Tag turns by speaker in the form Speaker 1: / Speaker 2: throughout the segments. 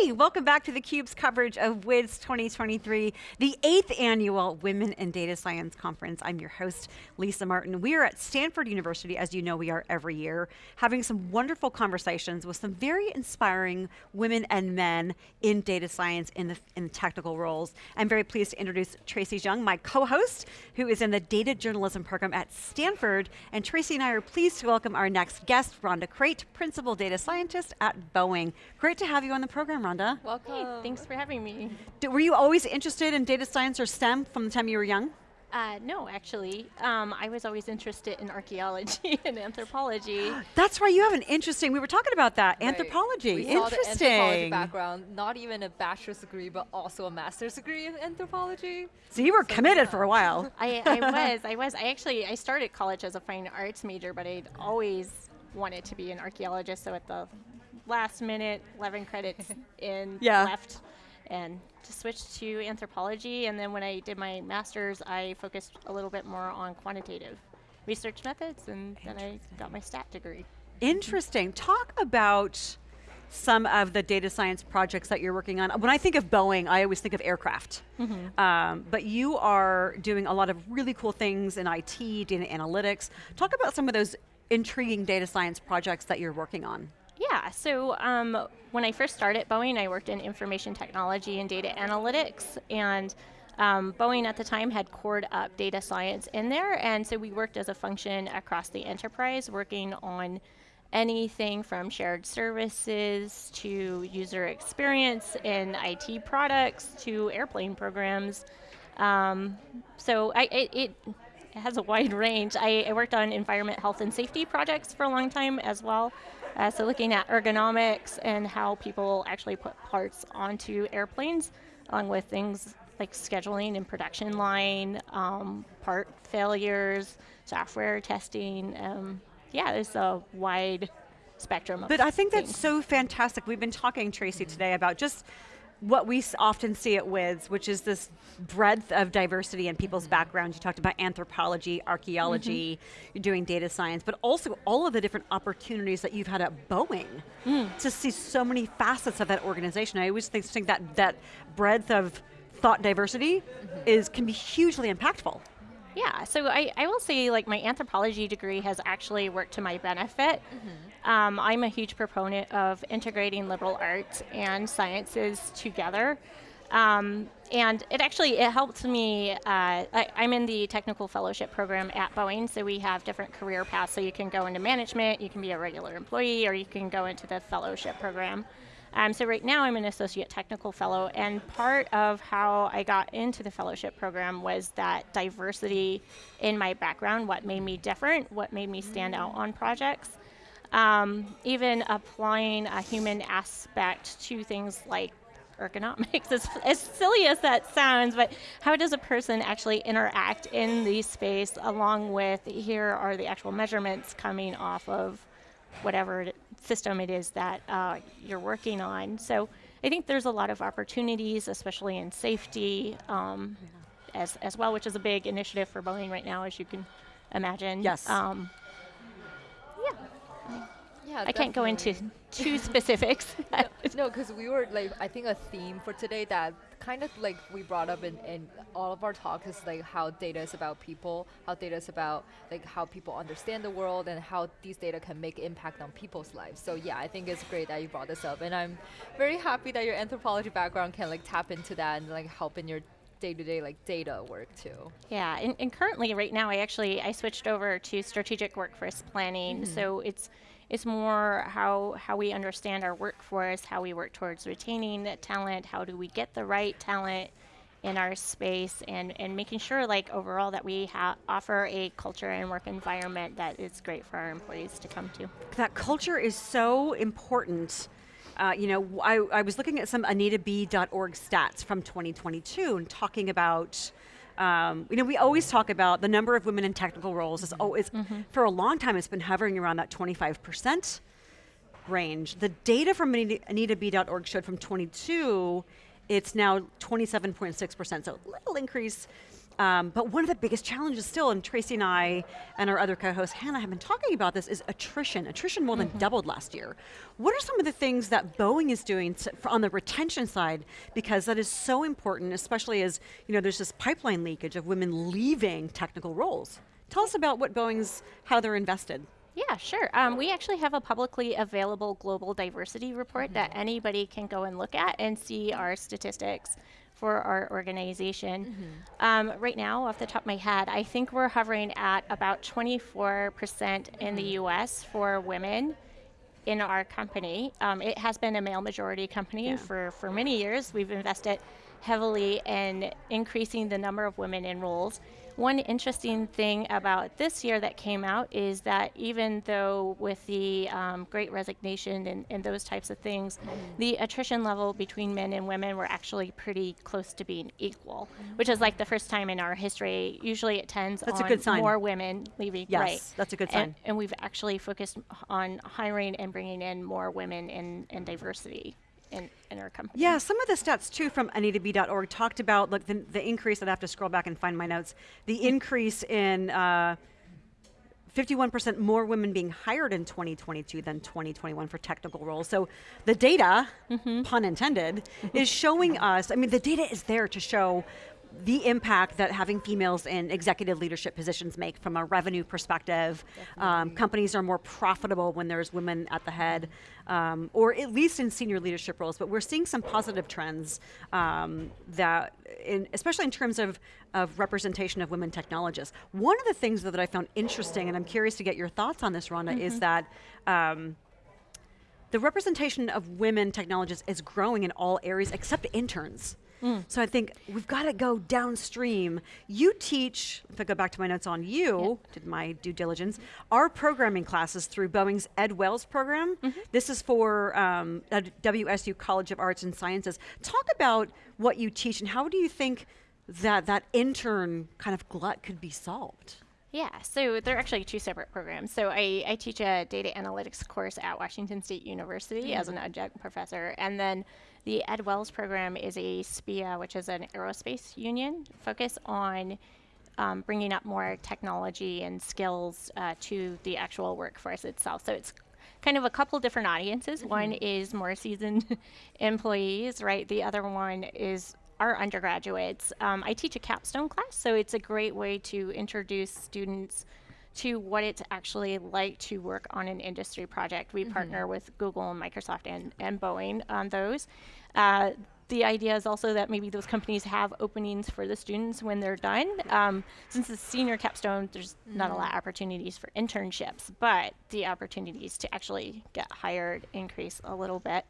Speaker 1: Hey, welcome back to theCUBE's coverage of WIDS 2023, the eighth annual Women in Data Science Conference. I'm your host, Lisa Martin. We are at Stanford University, as you know we are every year, having some wonderful conversations with some very inspiring women and men in data science in the, in technical roles. I'm very pleased to introduce Tracy Zhang, my co-host, who is in the data journalism program at Stanford. And Tracy and I are pleased to welcome our next guest, Rhonda Crate, Principal Data Scientist at Boeing. Great to have you on the program, Rhonda.
Speaker 2: Welcome. Hey, thanks for having me.
Speaker 1: were you always interested in data science or STEM from the time you were young?
Speaker 2: Uh, no, actually. Um, I was always interested in archaeology and anthropology.
Speaker 1: That's right, you have an interesting, we were talking about that, right. anthropology,
Speaker 3: we
Speaker 1: interesting.
Speaker 3: Saw the anthropology background, not even a bachelor's degree, but also a master's degree in anthropology.
Speaker 1: So you were so committed yeah. for a while.
Speaker 2: I, I was, I was. I actually, I started college as a fine arts major, but I'd always wanted to be an archaeologist, so at the last minute, 11 credits in yeah. left and to switch to anthropology. And then when I did my master's, I focused a little bit more on quantitative research methods, and then I got my stat degree.
Speaker 1: Interesting. Talk about some of the data science projects that you're working on. When I think of Boeing, I always think of aircraft. Mm -hmm. um, but you are doing a lot of really cool things in IT, data analytics. Talk about some of those intriguing data science projects that you're working on.
Speaker 2: Yeah, so um, when I first started Boeing, I worked in information technology and data analytics, and um, Boeing at the time had cored up data science in there, and so we worked as a function across the enterprise, working on anything from shared services to user experience in IT products to airplane programs. Um, so I, it, it, has a wide range. I, I worked on environment, health, and safety projects for a long time as well. Uh, so looking at ergonomics and how people actually put parts onto airplanes, along with things like scheduling and production line, um, part failures, software testing. Um, yeah, there's a wide spectrum of
Speaker 1: But I think that's so fantastic. We've been talking, Tracy, today about just what we often see at WIDS, which is this breadth of diversity in people's backgrounds. You talked about anthropology, archeology, mm -hmm. you're doing data science, but also all of the different opportunities that you've had at Boeing mm. to see so many facets of that organization. I always think, think that, that breadth of thought diversity mm -hmm. is can be hugely impactful.
Speaker 2: Yeah, so I, I will say like my anthropology degree has actually worked to my benefit. Mm -hmm. um, I'm a huge proponent of integrating liberal arts and sciences together. Um, and it actually, it helped me, uh, I, am in the technical fellowship program at Boeing, so we have different career paths. So you can go into management, you can be a regular employee, or you can go into the fellowship program. Um, so right now I'm an associate technical fellow and part of how I got into the fellowship program was that diversity in my background, what made me different, what made me stand out on projects. Um, even applying a human aspect to things like ergonomics, as, as silly as that sounds, but how does a person actually interact in the space along with, here are the actual measurements coming off of whatever system it is that uh, you're working on. So I think there's a lot of opportunities, especially in safety um, yeah. as, as well, which is a big initiative for Boeing right now, as you can imagine.
Speaker 1: Yes.
Speaker 2: Um, yeah, I can't go into too specifics.
Speaker 3: no, because no, we were like, I think a theme for today that kind of like we brought up in, in all of our talks is like how data is about people, how data is about like how people understand the world and how these data can make impact on people's lives. So yeah, I think it's great that you brought this up, and I'm very happy that your anthropology background can like tap into that and like help in your day-to-day -day, like data work too.
Speaker 2: Yeah, and, and, currently right now I actually I switched over to strategic workforce planning. Mm -hmm. So it's it's more how, how we understand our workforce, how we work towards retaining talent, how do we get the right talent in our space, and, and making sure like overall that we offer a culture and work environment that is great for our employees to come to.
Speaker 1: That culture is so important. Uh, you know, I, I was looking at some AnitaB.org stats from 2022 and talking about um, you know, we always talk about the number of women in technical roles is always, mm -hmm. for a long time it's been hovering around that 25% range. The data from AnitaB.org showed from 22, it's now 27.6%, so a little increase. Um, but one of the biggest challenges still, and Tracy and I and our other co-host Hannah have been talking about this, is attrition. Attrition more than doubled last year. What are some of the things that Boeing is doing to, on the retention side? Because that is so important, especially as you know, there's this pipeline leakage of women leaving technical roles. Tell us about what Boeing's, how they're invested.
Speaker 2: Yeah, sure. Um, we actually have a publicly available global diversity report
Speaker 1: Mm-hmm.
Speaker 2: that anybody can go and look at and see our statistics for our organization.
Speaker 1: Mm-hmm.
Speaker 2: Um, right now, off the top of my head, I think we're hovering at about 24% in the
Speaker 1: Mm-hmm.
Speaker 2: US for women in our company. Um, it has been a male majority company
Speaker 1: Yeah.
Speaker 2: for, for many years. We've invested heavily in increasing the number of women in roles. One interesting thing about this year that came out is that even though with the um, great resignation and, and those types of things, the attrition level between men and women were actually pretty close to being equal, which is like the first time in our history. Usually it tends
Speaker 1: That's a good sign.
Speaker 2: more women leaving.
Speaker 1: Yes,
Speaker 2: right.
Speaker 1: that's a good
Speaker 2: And-
Speaker 1: sign.
Speaker 2: and we've actually focused on hiring and bringing in more women and, and diversity in, in our company.
Speaker 1: Yeah, some of the stats too from AnitaB.org talked about like the, the increase. I'd have to scroll back and find my notes. The increase in uh, 51% more women being hired in 2022 than 2021 for technical roles. So the data, pun intended, is showing us. I mean, the data is there to show the impact that having females in executive leadership positions make from a revenue perspective. Um, companies are more profitable when there's women at the head, um, or at least in senior leadership roles. But we're seeing some positive trends um, that, in, especially in terms of, of representation of women technologists. One of the things though, that I found interesting, and I'm curious to get your thoughts on this, Rhonda, is that. Um, the representation of women technologists is growing in all areas except interns. Mm. So I think we've got to go downstream. You teach, if I go back to my notes on you, did my due diligence, our programming classes through Boeing's Ed Wells program. Mm-hmm. This is for um, WSU College of Arts and Sciences. Talk about what you teach and how do you think that that intern kind of glut could be solved?
Speaker 2: Yeah, so they're actually two separate programs. So I, I teach a data analytics course at Washington State University mm. as an adjunct professor. And then the Ed Wells program is a SPEEA, which is an aerospace union, focus on um, bringing up more technology and skills uh, to the actual workforce itself. So it's kind of a couple different audiences. One is more seasoned employees, right? The other one is our undergraduates. Um, I teach a capstone class, so it's a great way to introduce students to what it's actually like to work on an industry project. We partner with Google and Microsoft and, and Boeing on those. Uh, the idea is also that maybe those companies have openings for the students when they're done. Um, since it's senior capstone, there's not a lot of opportunities for internships, but the opportunities to actually get hired increase a little bit.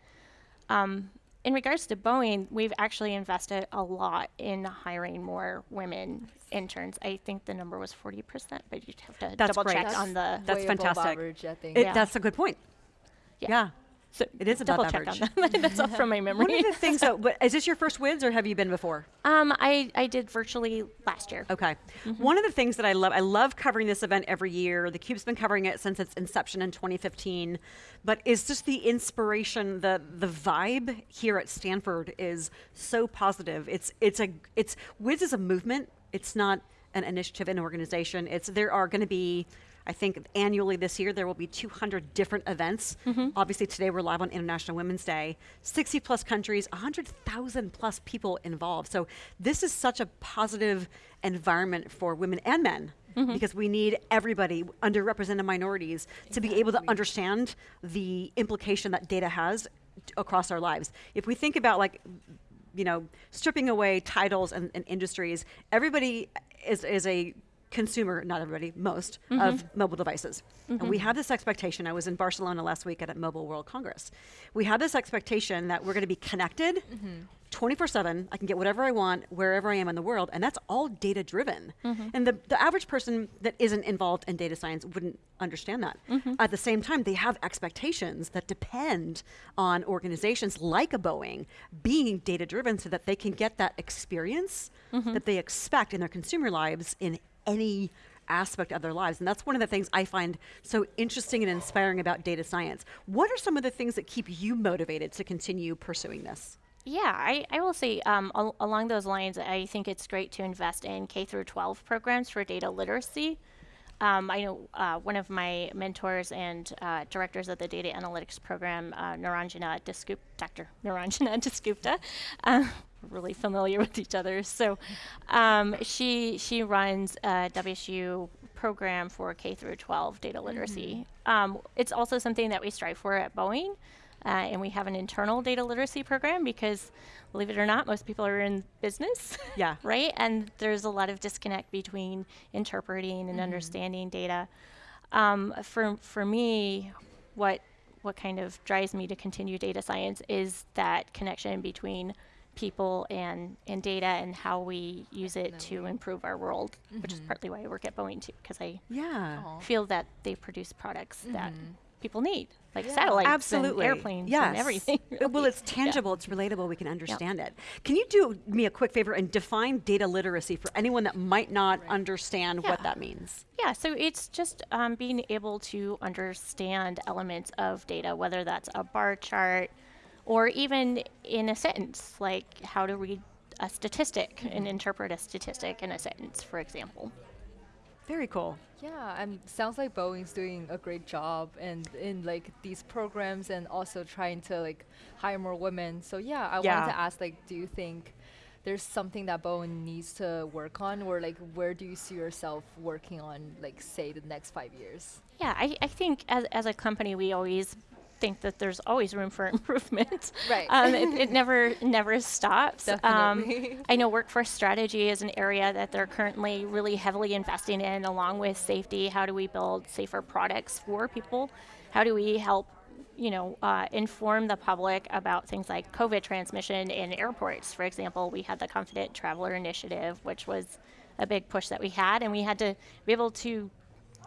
Speaker 2: Um, in regards to Boeing, we've actually invested a lot in hiring more women interns. I think the number was 40%, but you'd have to
Speaker 1: That's
Speaker 2: double
Speaker 1: great.
Speaker 2: check
Speaker 1: That's-
Speaker 2: on the.
Speaker 1: That's
Speaker 3: way above
Speaker 1: fantastic.
Speaker 3: average, I think.
Speaker 1: It,
Speaker 2: Yeah.
Speaker 1: That's a good point.
Speaker 2: Yeah.
Speaker 1: yeah.
Speaker 2: So
Speaker 1: it is
Speaker 2: double check
Speaker 1: average.
Speaker 2: on that. That's all from my memory.
Speaker 1: One of the things, though, but is this your first WIDS or have you been before?
Speaker 2: um, I, I did virtually last year.
Speaker 1: Okay.
Speaker 2: Mm-hmm.
Speaker 1: One of the things that I love, I love covering this event every year. The Cube's been covering it since its inception in 2015, but is just the inspiration, the the vibe here at Stanford is so positive. It's it's a it's WIDS is a movement. It's not an initiative, and organization. It's there are going to be. I think annually this year there will be 200 different events. Mm-hmm. Obviously today we're live on International Women's Day. 60 plus countries, 100,000 plus people involved. So this is such a positive environment for women and men mm-hmm. because we need everybody, underrepresented minorities, to be able to understand the implication that data has across our lives. If we think about like you know, stripping away titles and, and industries, everybody is, is a consumer, not everybody, most, of mm-hmm. mobile devices. And we mm-hmm. have this expectation. I was in Barcelona last week at a Mobile World Congress. We have this expectation that we're going to be connected mm-hmm. 24 7. I can get whatever I want wherever I am in the world. And that's all data driven. Mm-hmm. And the, the average person that isn't involved in data science wouldn't understand that. Mm-hmm. At the same time, they have expectations that depend on organizations like a Boeing being data driven so that they can get that experience mm-hmm. that they expect in their consumer lives in any aspect of their lives. And that's one of the things I find so interesting and inspiring about data science. What are some of the things that keep you motivated to continue pursuing this?
Speaker 2: Yeah, I, I will say um, al- along those lines, I think it's great to invest in K through 12 programs for data literacy. Um, I know uh, one of my mentors and uh, directors of the data analytics program, uh, Nairanjana Dasgup- Dr. Nairanjana Dasgupta, uh, we're really familiar with each other. So um, she she runs a WSU program for K through 12 data literacy. Um, it's also something that we strive for at Boeing. Uh, and we have an internal data literacy program because, believe it or not, most people are in business.
Speaker 1: Yeah.
Speaker 2: right? And there's a lot of disconnect between interpreting and understanding data. Um, for, for me, what, what kind of drives me to continue data science is that connection between people and, and data and how we use it to improve our world, which is partly why I work at Boeing too, because I
Speaker 1: Yeah.
Speaker 2: Feel that they produce products that people need, like
Speaker 3: Yeah.
Speaker 2: satellites
Speaker 1: Absolutely.
Speaker 2: and airplanes
Speaker 1: yes.
Speaker 2: and everything.
Speaker 1: Uh, Well, it's tangible, it's relatable, we can understand it. Can you do me a quick favor and define data literacy for anyone that might not understand what that means?
Speaker 2: Yeah, so it's just um, being able to understand elements of data, whether that's a bar chart or even in a sentence, like how to read a statistic and interpret a statistic in a sentence, for example.
Speaker 1: Very cool.
Speaker 3: Yeah, and sounds like Boeing's doing a great job and in like these programs and also trying to like hire more women. So yeah, I
Speaker 1: Yeah.
Speaker 3: wanted to ask like, do you think there's something that Boeing needs to work on, or like where do you see yourself working on, like say the next five years?
Speaker 2: Yeah, I, I think as, as a company, we always think that there's always room for improvement.
Speaker 3: Right.
Speaker 2: Um, it, it never never stops.
Speaker 3: Definitely.
Speaker 2: Um, I know workforce strategy is an area that they're currently really heavily investing in, along with safety. How do we build safer products for people? How do we help, you know, uh, inform the public about things like COVID transmission in airports? For example, we had the Confident Traveler Initiative, which was a big push that we had, and we had to be able to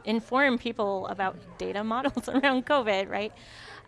Speaker 2: inform people about data models around COVID, right?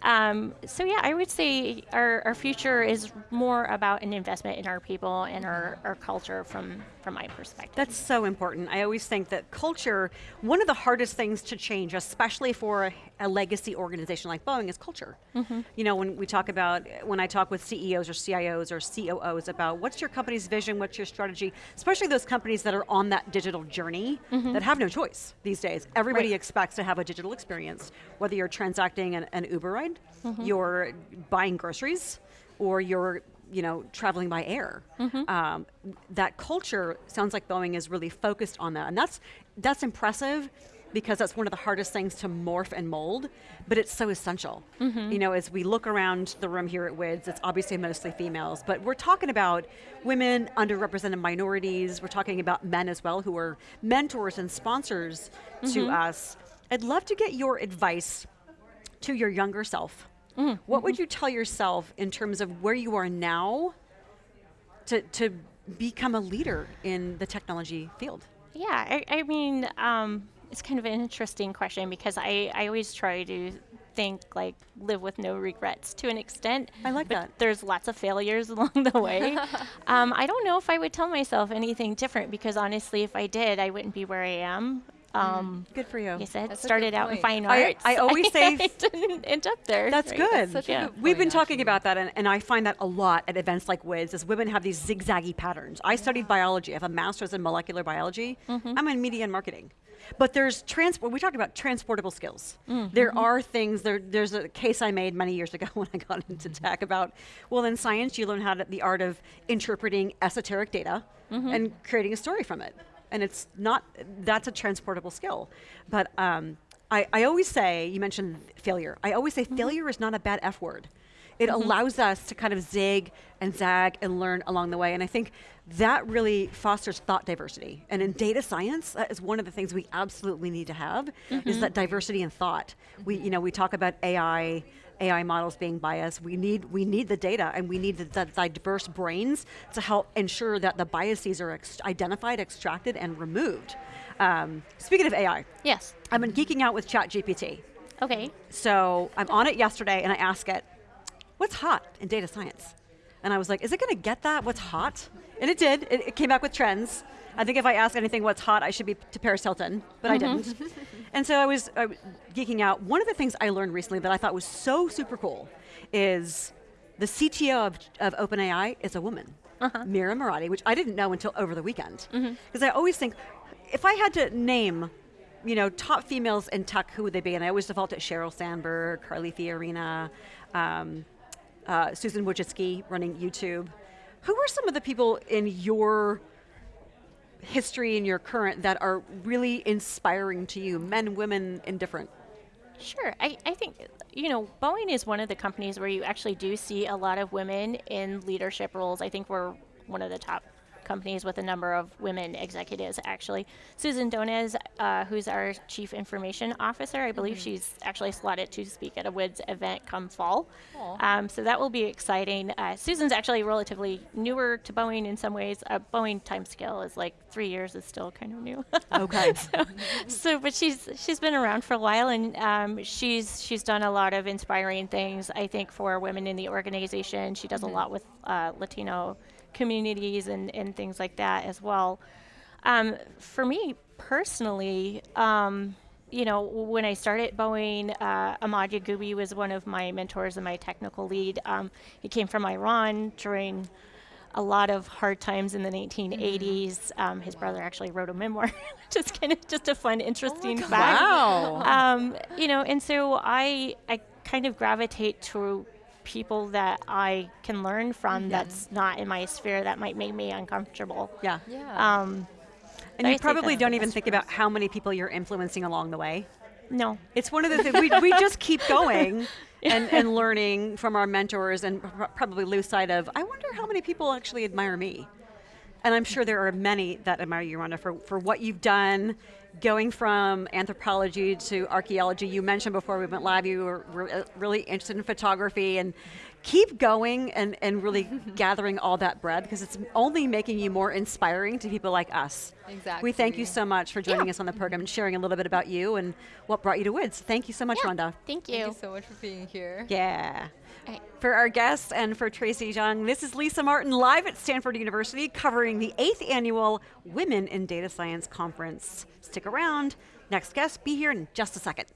Speaker 2: Um, so yeah, I would say our, our future is more about an investment in our people and our, our culture from from my perspective.
Speaker 1: That's so important. I always think that culture, one of the hardest things to change, especially for a, a legacy organization like Boeing, is culture. Mm-hmm. You know, when we talk about, when I talk with CEOs or CIOs or COOs about what's your company's vision, what's your strategy, especially those companies that are on that digital journey mm-hmm. that have no choice these days. Everybody
Speaker 2: Right.
Speaker 1: expects to have a digital experience, whether you're transacting an, an Uber ride, mm-hmm. you're buying groceries, or you're you know traveling by air. Mm-hmm. Um, that culture sounds like Boeing is really focused on that, and that's that's impressive because that's one of the hardest things to morph and mold, but it's so essential. Mm-hmm. You know, as we look around the room here at WIDS, it's obviously mostly females, but we're talking about women, underrepresented minorities, we're talking about men as well who are mentors and sponsors to mm-hmm. us. I'd love to get your advice to your younger self. What would you tell yourself in terms of where you are now to, to become a leader in the technology field?
Speaker 2: Yeah, I, I mean, um, it's kind of an interesting question because I, I always try to think like live with no regrets to an extent.
Speaker 1: I like
Speaker 2: but
Speaker 1: that.
Speaker 2: There's lots of failures along the way. um, I don't know if I would tell myself anything different because honestly, if I did, I wouldn't be where I am. Mm-hmm. Um,
Speaker 1: Good for you.
Speaker 2: Like I said,
Speaker 3: That's
Speaker 2: started
Speaker 3: good
Speaker 2: out in
Speaker 3: point.
Speaker 2: fine
Speaker 1: I-
Speaker 2: arts.
Speaker 1: I always say-
Speaker 2: I didn't end up there.
Speaker 1: That's
Speaker 2: right?
Speaker 1: good.
Speaker 3: such a
Speaker 2: Yeah.
Speaker 3: good
Speaker 1: We've been
Speaker 3: point,
Speaker 1: talking
Speaker 3: actually.
Speaker 1: about that, and, and I find that a lot at events like WIDS, is women have these zigzaggy patterns. I studied biology. I have a master's in molecular biology. Mm-hmm. I'm in media and marketing. But there's transport. We talked about transportable skills. Mm-hmm. There are things. There, there's a case I made many years ago when I got into tech about. Well, in science, you learn how to the art of interpreting esoteric data and creating a story from it. And it's not. That's a transportable skill. But um, I, I always say. You mentioned failure. I always say mm-hmm. failure is not a bad F word. It mm-hmm. allows us to kind of zig and zag and learn along the way. And I think that really fosters thought diversity. And in data science, that is one of the things we absolutely need to have is mm-hmm. that diversity in thought. We, you know, we talk about AI, AI models being biased. We need, we need the data and we need the, the, diverse brains to help ensure that the biases are ex- identified, extracted, and removed. Um, speaking of AI,
Speaker 2: Yes.
Speaker 1: I've been geeking out with ChatGPT.
Speaker 2: Okay.
Speaker 1: So I'm on it yesterday and I ask it, what's hot in data science? And I was like, is it going to get that? What's hot? And it did. It, it came back with trends. I think if I ask anything what's hot, I should be to Paris Hilton, but I didn't. and so I was, I was geeking out. One of the things I learned recently that I thought was so super cool is the CTO of, of OpenAI is a woman, Mira Murati, which I didn't know until over the weekend. Because I always think, if I had to name, you know, top females in tech, who would they be? And I always default to Sheryl Sandberg, Carly Fiorina, um, uh, Susan Wojcicki running YouTube. Who are some of the people in your history and your current that are really inspiring to you, men, women, indifferent?
Speaker 2: Sure. I, I think, you know, Boeing is one of the companies where you actually do see a lot of women in leadership roles. I think we're one of the top companies with a number of women executives, actually. Susan Doniz, uh, who's our Chief Information Officer, I believe she's actually slotted to speak at a WIDS event come fall. Um, so that will be exciting. Uh, Susan's actually relatively newer to Boeing in some ways. Uh, Boeing timescale is like three years is still kind of new.
Speaker 1: Okay.
Speaker 2: so but she's she's been around for a while and um, she's she's done a lot of inspiring things i think for women in the organization she does a lot with uh, latino communities and, and things like that as well um, for me personally um, you know when i started boeing uh, ahmad yagubi was one of my mentors and my technical lead um, he came from iran during a lot of hard times in the 1980s. Um, his brother actually wrote a memoir, which is kind of just a fun, interesting
Speaker 3: God.
Speaker 2: fact.
Speaker 1: Wow.
Speaker 2: Um, you know, and so I I kind of gravitate to people that I can learn from that's not in my sphere that might make me uncomfortable.
Speaker 1: yeah.
Speaker 3: Yeah.
Speaker 2: Um,
Speaker 1: And you probably don't even think about how many people you're influencing along the way.
Speaker 2: no.
Speaker 1: It's one of the things we, we just keep going and, and learning from our mentors and pr- probably lose sight of, I wonder how many people actually admire me. And I'm sure there are many that admire you, Rhonda, for, for what you've done, going from anthropology to archaeology. You mentioned before we went live, you were, were uh, really interested in photography and keep going and, and really gathering all that bread because it's only making you more inspiring to people like us. Exactly. We thank you so much for joining
Speaker 2: Yeah.
Speaker 1: us on the program and sharing a little bit about you and what brought you to WIDS. Thank you so much,
Speaker 2: Yeah.
Speaker 1: Rhonda.
Speaker 2: Thank you.
Speaker 3: Thank you so much for being here.
Speaker 1: Yeah.
Speaker 2: Alright.
Speaker 1: For our guests and for Tracy Zhang, this is Lisa Martin live at Stanford University covering the eighth annual Women in Data Science Conference. Stick around. Next guest, be here in just a second.